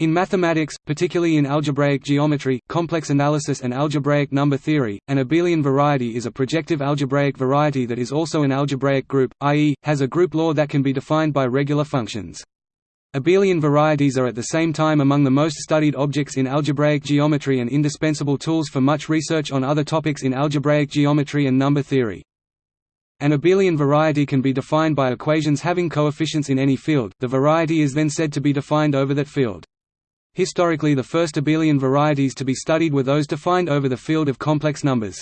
In mathematics, particularly in algebraic geometry, complex analysis and algebraic number theory, an abelian variety is a projective algebraic variety that is also an algebraic group, i.e., has a group law that can be defined by regular functions. Abelian varieties are at the same time among the most studied objects in algebraic geometry and indispensable tools for much research on other topics in algebraic geometry and number theory. An abelian variety can be defined by equations having coefficients in any field, the variety is then said to be defined over that field. Historically the first abelian varieties to be studied were those defined over the field of complex numbers.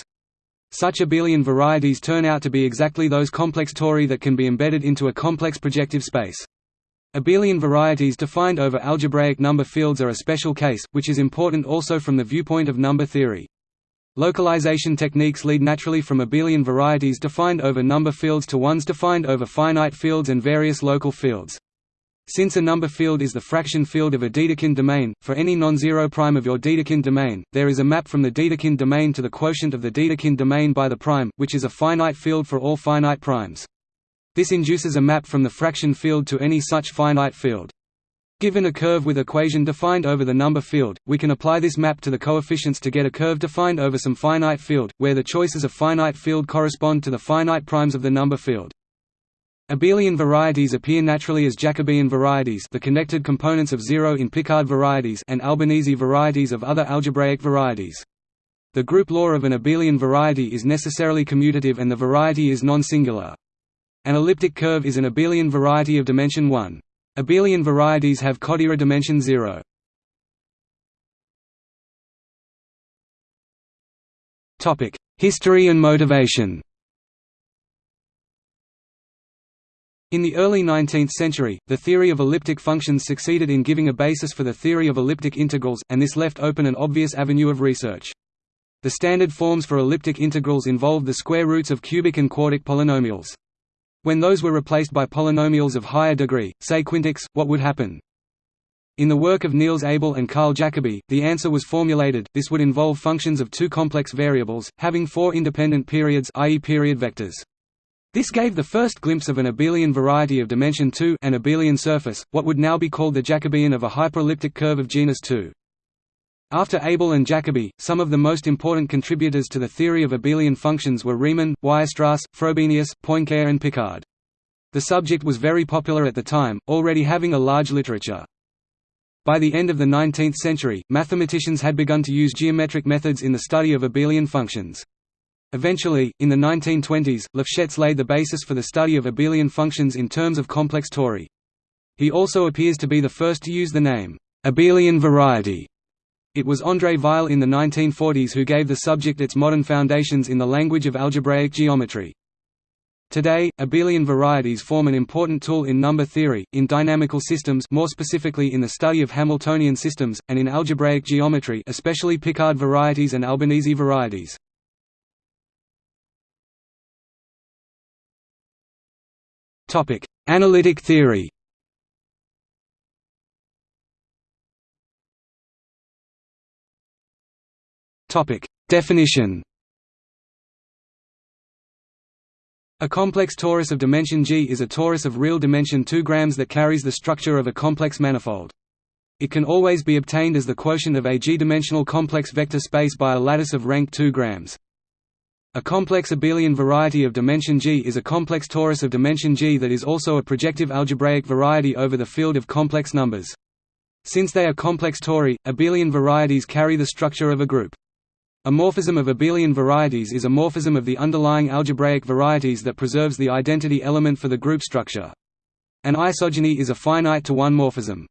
Such abelian varieties turn out to be exactly those complex tori that can be embedded into a complex projective space. Abelian varieties defined over algebraic number fields are a special case, which is important also from the viewpoint of number theory. Localization techniques lead naturally from abelian varieties defined over number fields to ones defined over finite fields and various local fields. Since a number field is the fraction field of a Dedekind domain, for any non-zero prime of your Dedekind domain, there is a map from the Dedekind domain to the quotient of the Dedekind domain by the prime, which is a finite field for all finite primes. This induces a map from the fraction field to any such finite field. Given a curve with equation defined over the number field, we can apply this map to the coefficients to get a curve defined over some finite field, where the choices of finite field correspond to the finite primes of the number field. Abelian varieties appear naturally as Jacobian varieties the connected components of zero in Picard varieties and Albanese varieties of other algebraic varieties. The group law of an abelian variety is necessarily commutative and the variety is non-singular. An elliptic curve is an abelian variety of dimension 1. Abelian varieties have Kodaira dimension 0. History and motivation In the early 19th century, the theory of elliptic functions succeeded in giving a basis for the theory of elliptic integrals, and this left open an obvious avenue of research. The standard forms for elliptic integrals involved the square roots of cubic and quartic polynomials. When those were replaced by polynomials of higher degree, say quintics, what would happen? In the work of Niels Abel and Carl Jacobi, the answer was formulated, this would involve functions of two complex variables, having four independent periods i.e. period vectors. This gave the first glimpse of an abelian variety of dimension 2 an abelian surface, what would now be called the Jacobian of a hyperelliptic curve of genus 2. After Abel and Jacobi, some of the most important contributors to the theory of abelian functions were Riemann, Weierstrass, Frobenius, Poincare and Picard. The subject was very popular at the time, already having a large literature. By the end of the 19th century, mathematicians had begun to use geometric methods in the study of abelian functions. Eventually, in the 1920s, Lefschetz laid the basis for the study of abelian functions in terms of complex tori. He also appears to be the first to use the name, abelian variety. It was André Weil in the 1940s who gave the subject its modern foundations in the language of algebraic geometry. Today, abelian varieties form an important tool in number theory, in dynamical systems more specifically in the study of Hamiltonian systems, and in algebraic geometry especially Picard varieties and Albanese varieties. Topic: Analytic theory. Topic: Definition. A complex torus of dimension G is a torus of real dimension 2 grams that carries the structure of a complex manifold. It can always be obtained as the quotient of a G-dimensional complex vector space by a lattice of rank 2 grams. A complex abelian variety of dimension G is a complex torus of dimension G that is also a projective algebraic variety over the field of complex numbers. Since they are complex tori, abelian varieties carry the structure of a group. A morphism of abelian varieties is a morphism of the underlying algebraic varieties that preserves the identity element for the group structure. An isogeny is a finite to one morphism.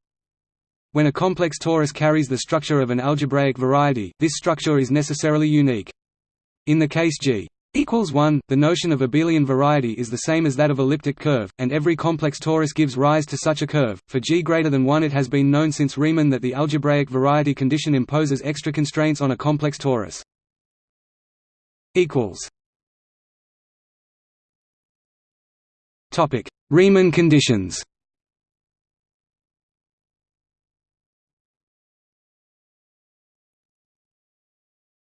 When a complex torus carries the structure of an algebraic variety, this structure is necessarily unique. In the case G equals 1, the notion of abelian variety is the same as that of elliptic curve, and every complex torus gives rise to such a curve. For g greater than 1 it has been known since Riemann that the algebraic variety condition imposes extra constraints on a complex torus. equals Topic: Riemann conditions.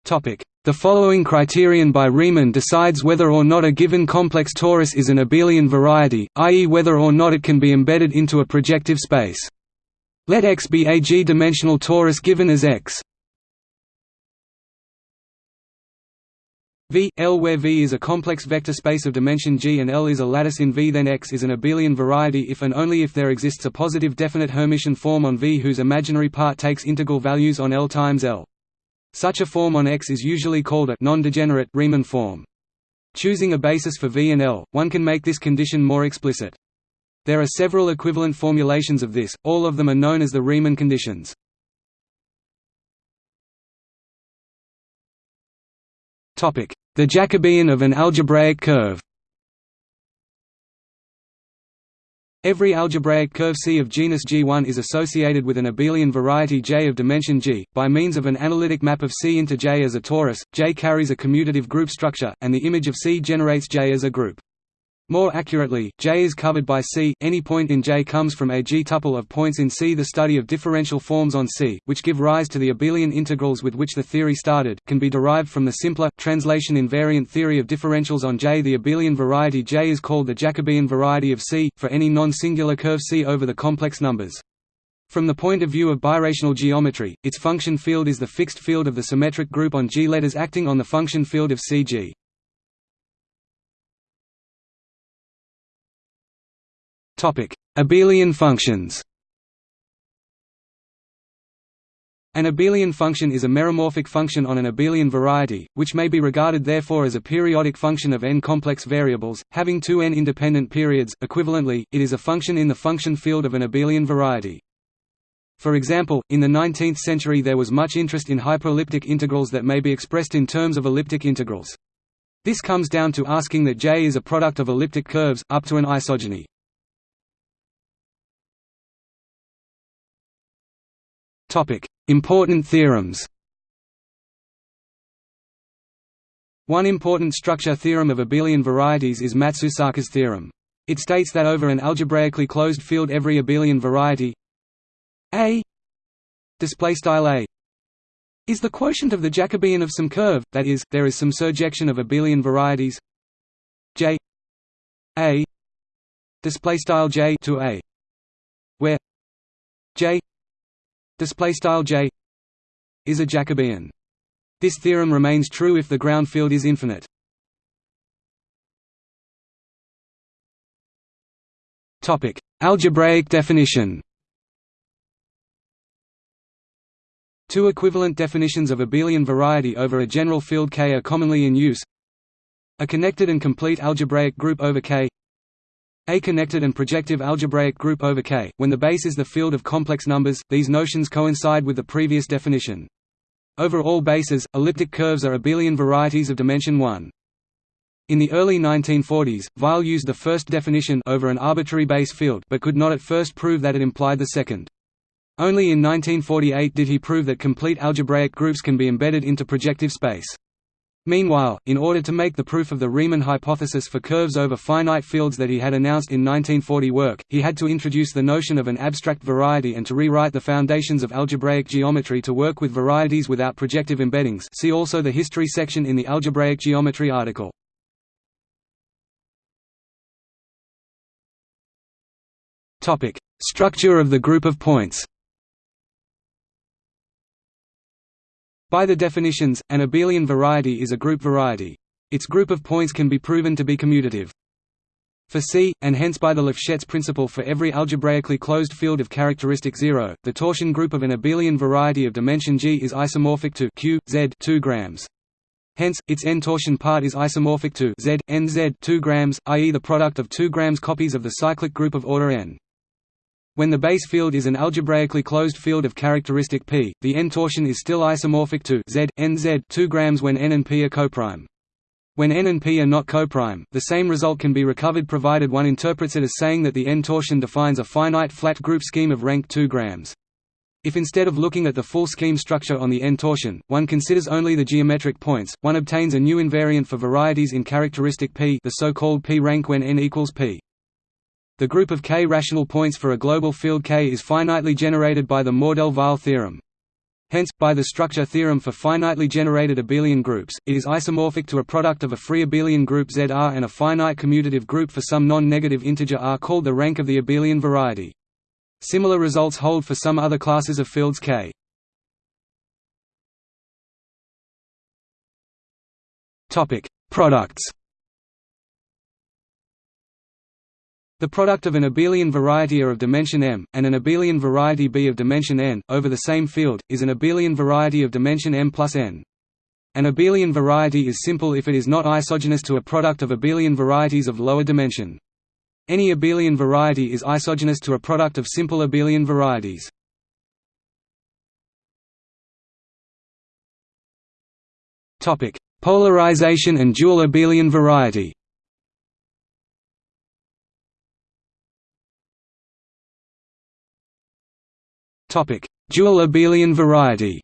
Topic: the following criterion by Riemann decides whether or not a given complex torus is an abelian variety, i.e. whether or not it can be embedded into a projective space. Let X be a G-dimensional torus given as X V, L where V is a complex vector space of dimension G and L is a lattice in V then X is an abelian variety if and only if there exists a positive definite Hermitian form on V whose imaginary part takes integral values on L times L. Such a form on X is usually called a non-degenerate Riemann form. Choosing a basis for V and L, one can make this condition more explicit. There are several equivalent formulations of this, all of them are known as the Riemann conditions. The Jacobian of an algebraic curve Every algebraic curve C of genus G1 is associated with an abelian variety J of dimension G. By means of an analytic map of C into J as a torus, J carries a commutative group structure, and the image of C generates J as a group. More accurately, J is covered by C. Any point in J comes from a G-tuple of points in C. The study of differential forms on C, which give rise to the abelian integrals with which the theory started, can be derived from the simpler, translation-invariant theory of differentials on J. The abelian variety J is called the Jacobian variety of C, for any non-singular curve C over the complex numbers. From the point of view of birational geometry, its function field is the fixed field of the symmetric group on G letters acting on the function field of CG. Abelian functions An abelian function is a meromorphic function on an abelian variety, which may be regarded therefore as a periodic function of n complex variables, having two n independent periods. Equivalently, it is a function in the function field of an abelian variety. For example, in the 19th century there was much interest in hyperelliptic integrals that may be expressed in terms of elliptic integrals. This comes down to asking that J is a product of elliptic curves, up to an isogeny. Important theorems One important structure theorem of abelian varieties is Matsusaka's theorem. It states that over an algebraically closed field every abelian variety A A is the quotient of the Jacobian of some curve, that is, there is some surjection of abelian varieties J A J to A where J display style j is a Jacobian. This theorem remains true if the ground field is infinite. Topic: Algebraic definition. Two equivalent definitions of abelian variety over a general field K are commonly in use. A connected and complete algebraic group over K a connected and projective algebraic group over K. When the base is the field of complex numbers, these notions coincide with the previous definition. Over all bases, elliptic curves are abelian varieties of dimension 1. In the early 1940s, Weil used the first definition over an arbitrary base field but could not at first prove that it implied the second. Only in 1948 did he prove that complete algebraic groups can be embedded into projective space. Meanwhile, in order to make the proof of the Riemann hypothesis for curves over finite fields that he had announced in 1940 work, he had to introduce the notion of an abstract variety and to rewrite the foundations of algebraic geometry to work with varieties without projective embeddings see also the history section in the algebraic geometry article. Structure of the group of points By the definitions, an abelian variety is a group variety. Its group of points can be proven to be commutative. For C, and hence by the Lefschetz principle for every algebraically closed field of characteristic 0, the torsion group of an abelian variety of dimension G is isomorphic to Q, Z 2 grams. Hence, its n-torsion part is isomorphic to Z, n Z 2 grams, i.e. the product of 2 grams copies of the cyclic group of order n. When the base field is an algebraically closed field of characteristic P, the n-torsion is still isomorphic to Z, n Z 2 grams when n and p are coprime. When n and p are not coprime, the same result can be recovered provided one interprets it as saying that the n-torsion defines a finite flat group scheme of rank 2 grams. If instead of looking at the full scheme structure on the n-torsion, one considers only the geometric points, one obtains a new invariant for varieties in characteristic P the so-called P-rank when n equals P. The group of k rational points for a global field K is finitely generated by the Mordell-Weil theorem. Hence, by the structure theorem for finitely generated abelian groups, it is isomorphic to a product of a free abelian group ZR and a finite commutative group for some non-negative integer R called the rank of the abelian variety. Similar results hold for some other classes of fields K. Products. The product of an abelian variety A of dimension m, and an abelian variety B of dimension n, over the same field, is an abelian variety of dimension m plus n. An abelian variety is simple if it is not isogenous to a product of abelian varieties of lower dimension. Any abelian variety is isogenous to a product of simple abelian varieties. Topic: Polarization and dual abelian variety. Topic: Dual abelian variety.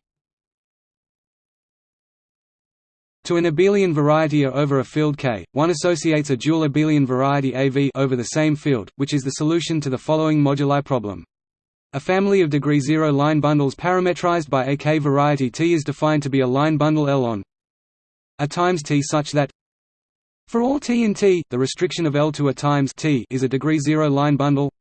To an abelian variety A over a field K, one associates a dual abelian variety AV over the same field, which is the solution to the following moduli problem. A family of degree 0 line bundles parametrized by a K variety T is defined to be a line bundle L on a times T such that for all T in T, the restriction of L to a times T is a degree 0 line bundle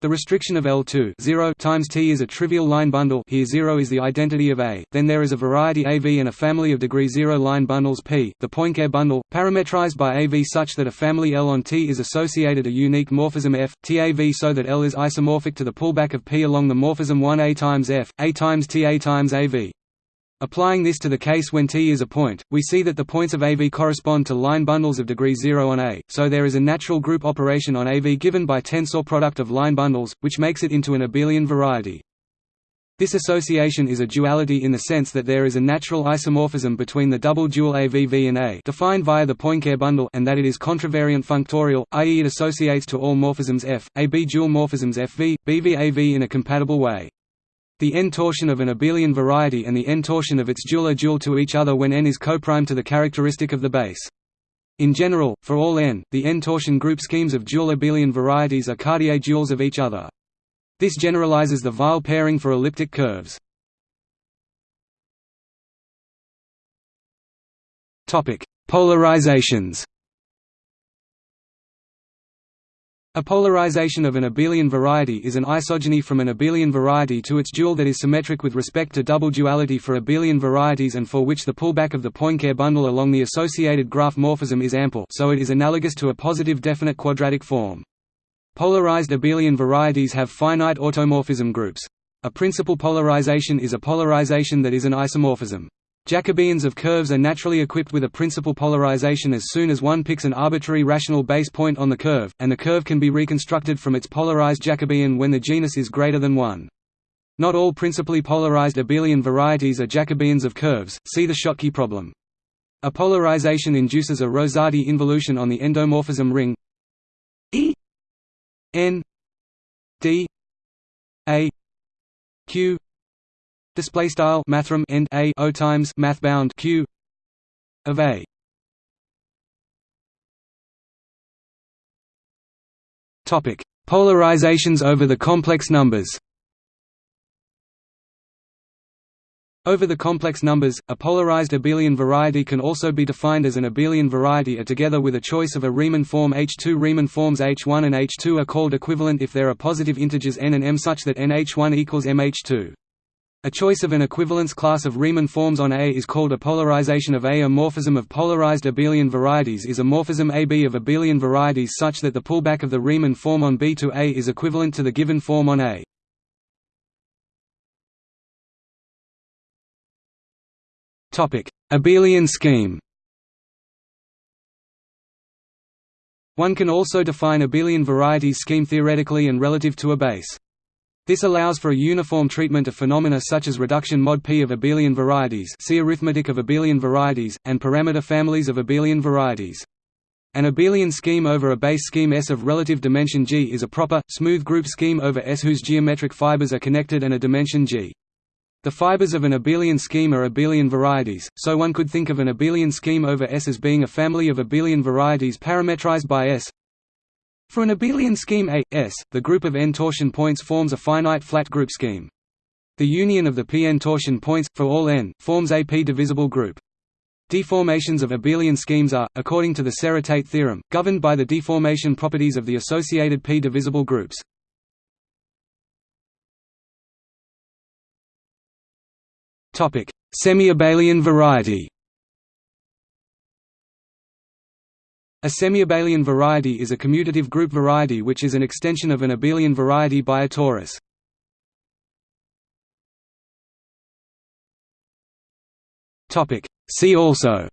the restriction of L2 0 times T is a trivial line bundle here 0 is the identity of A, then there is a variety AV and a family of degree 0 line bundles P, the Poincare bundle, parametrized by AV such that a family L on T is associated a unique morphism F, TAV so that L is isomorphic to the pullback of P along the morphism 1 A times F, A times T A times AV. Applying this to the case when T is a point, we see that the points of AV correspond to line bundles of degree 0 on A, so there is a natural group operation on AV given by tensor product of line bundles, which makes it into an abelian variety. This association is a duality in the sense that there is a natural isomorphism between the double dual AVV and A defined via the Poincare bundle and that it is contravariant functorial, i.e. it associates to all morphisms F, AB dual morphisms FV, BV-AV in a compatible way. The n-torsion of an abelian variety and the n-torsion of its dual are dual to each other when n is coprime to the characteristic of the base. In general, for all n, the n-torsion group schemes of dual abelian varieties are Cartier duals of each other. This generalizes the Weil pairing for elliptic curves. Polarizations A polarization of an abelian variety is an isogeny from an abelian variety to its dual that is symmetric with respect to double duality for abelian varieties and for which the pullback of the Poincare bundle along the associated graph morphism is ample so it is analogous to a positive definite quadratic form. Polarized abelian varieties have finite automorphism groups. A principal polarization is a polarization that is an isomorphism. Jacobians of curves are naturally equipped with a principal polarization as soon as one picks an arbitrary rational base point on the curve, and the curve can be reconstructed from its polarized Jacobian when the genus is greater than 1. Not all principally polarized abelian varieties are Jacobians of curves, see the Schottky problem. A polarization induces a Rosati involution on the endomorphism ring E n d a q display style mathrm end a o times math bound q of a. Topic. Polarizations over the complex numbers. Over the complex numbers, a polarized abelian variety can also be defined as an abelian variety A together with a choice of a Riemann form H2 Riemann forms H1 and H2 are called equivalent if there are positive integers n and m such that nh1 equals mh2. A choice of an equivalence class of Riemann forms on A is called a polarization of A. A morphism of polarized abelian varieties is a morphism AB of abelian varieties such that the pullback of the Riemann form on B to A is equivalent to the given form on A. Abelian scheme One can also define abelian varieties scheme theoretically and relative to a base. This allows for a uniform treatment of phenomena such as reduction mod P of abelian varieties see arithmetic of abelian varieties, and parameter families of abelian varieties. An abelian scheme over a base scheme S of relative dimension G is a proper, smooth group scheme over S whose geometric fibers are connected and a dimension G. The fibers of an abelian scheme are abelian varieties, so one could think of an abelian scheme over S as being a family of abelian varieties parametrized by S for an abelian scheme A, S, the group of n torsion points forms a finite flat group scheme. The union of the Pn torsion points, for all n, forms a p-divisible group. Deformations of abelian schemes are, according to the Serre-Tate theorem, governed by the deformation properties of the associated p-divisible groups. Semi-abelian variety A semi-abelian variety is a commutative group variety which is an extension of an abelian variety by a torus. See also.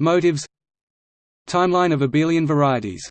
Motives. Timeline of abelian varieties